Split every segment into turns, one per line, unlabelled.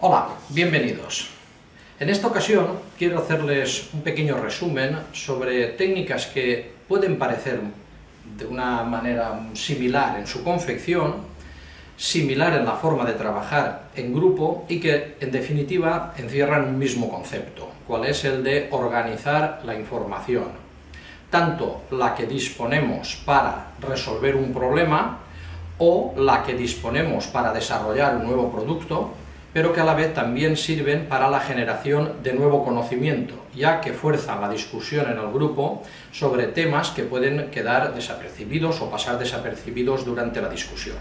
Hola, bienvenidos. En esta ocasión quiero hacerles un pequeño resumen sobre técnicas que pueden parecer de una manera similar en su confección, similar en la forma de trabajar en grupo y que en definitiva encierran un mismo concepto, cual es el de organizar la información, tanto la que disponemos para resolver un problema o la que disponemos para desarrollar un nuevo producto, pero que a la vez también sirven para la generación de nuevo conocimiento, ya que fuerzan la discusión en el grupo sobre temas que pueden quedar desapercibidos o pasar desapercibidos durante la discusión.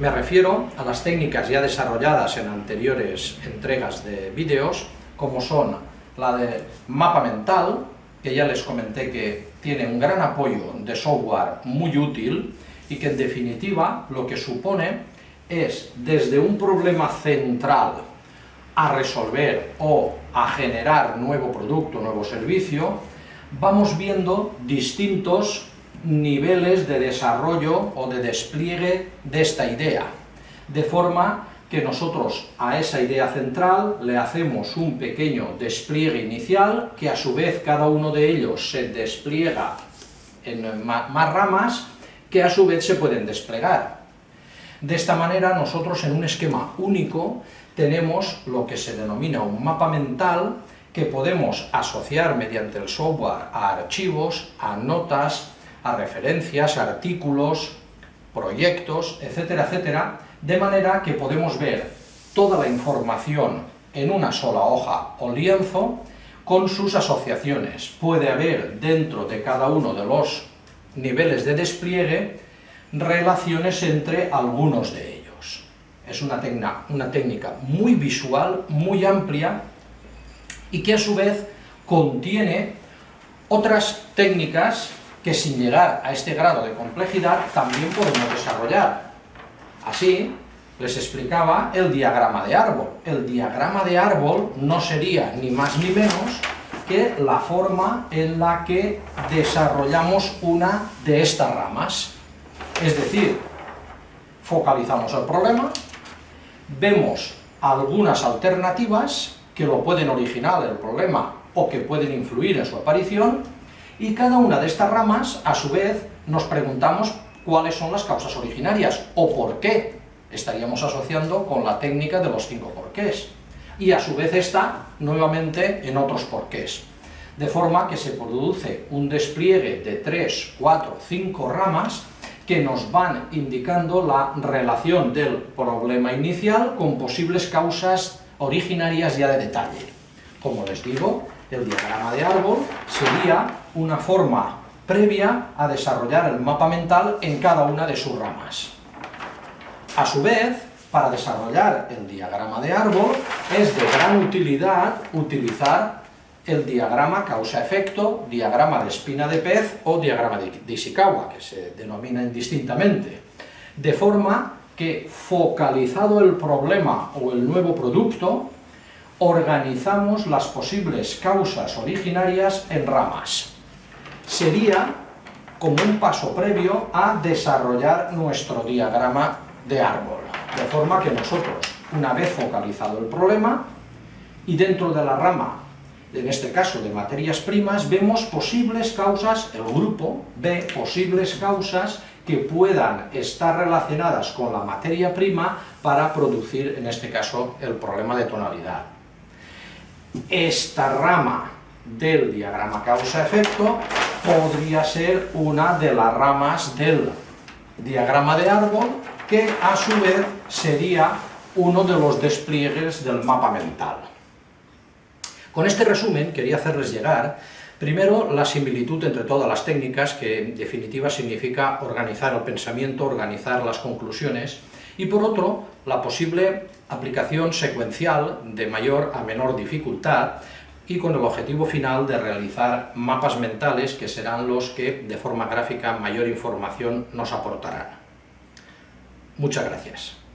Me refiero a las técnicas ya desarrolladas en anteriores entregas de vídeos, como son la de mapa mental, que ya les comenté que tiene un gran apoyo de software muy útil y que en definitiva lo que supone es desde un problema central a resolver o a generar nuevo producto, nuevo servicio, vamos viendo distintos niveles de desarrollo o de despliegue de esta idea, de forma que nosotros a esa idea central le hacemos un pequeño despliegue inicial, que a su vez cada uno de ellos se despliega en más ramas, que a su vez se pueden desplegar. De esta manera nosotros en un esquema único tenemos lo que se denomina un mapa mental que podemos asociar mediante el software a archivos, a notas, a referencias, a artículos, proyectos, etcétera, etcétera, de manera que podemos ver toda la información en una sola hoja o lienzo con sus asociaciones. Puede haber dentro de cada uno de los niveles de despliegue relaciones entre algunos de ellos. Es una, una técnica muy visual, muy amplia, y que a su vez contiene otras técnicas que sin llegar a este grado de complejidad también podemos desarrollar. Así, les explicaba el diagrama de árbol. El diagrama de árbol no sería ni más ni menos que la forma en la que desarrollamos una de estas ramas. Es decir, focalizamos el problema, vemos algunas alternativas que lo pueden originar el problema o que pueden influir en su aparición, y cada una de estas ramas, a su vez, nos preguntamos cuáles son las causas originarias, o por qué estaríamos asociando con la técnica de los cinco porqués. Y a su vez está nuevamente en otros porqués. De forma que se produce un despliegue de tres, cuatro, cinco ramas que nos van indicando la relación del problema inicial con posibles causas originarias ya de detalle. Como les digo, el diagrama de árbol sería una forma previa a desarrollar el mapa mental en cada una de sus ramas. A su vez, para desarrollar el diagrama de árbol, es de gran utilidad utilizar el diagrama causa-efecto, diagrama de espina de pez o diagrama de Ishikawa, que se denomina indistintamente, de forma que focalizado el problema o el nuevo producto, organizamos las posibles causas originarias en ramas. Sería como un paso previo a desarrollar nuestro diagrama de árbol, de forma que nosotros, una vez focalizado el problema, y dentro de la rama en este caso de materias primas, vemos posibles causas, el grupo ve posibles causas que puedan estar relacionadas con la materia prima para producir, en este caso, el problema de tonalidad. Esta rama del diagrama causa-efecto podría ser una de las ramas del diagrama de árbol, que a su vez sería uno de los despliegues del mapa mental. Con este resumen quería hacerles llegar Primero, la similitud entre todas las técnicas, que en definitiva significa organizar el pensamiento, organizar las conclusiones, y por otro, la posible aplicación secuencial de mayor a menor dificultad, y con el objetivo final de realizar mapas mentales que serán los que, de forma gráfica, mayor información nos aportarán. Muchas gracias.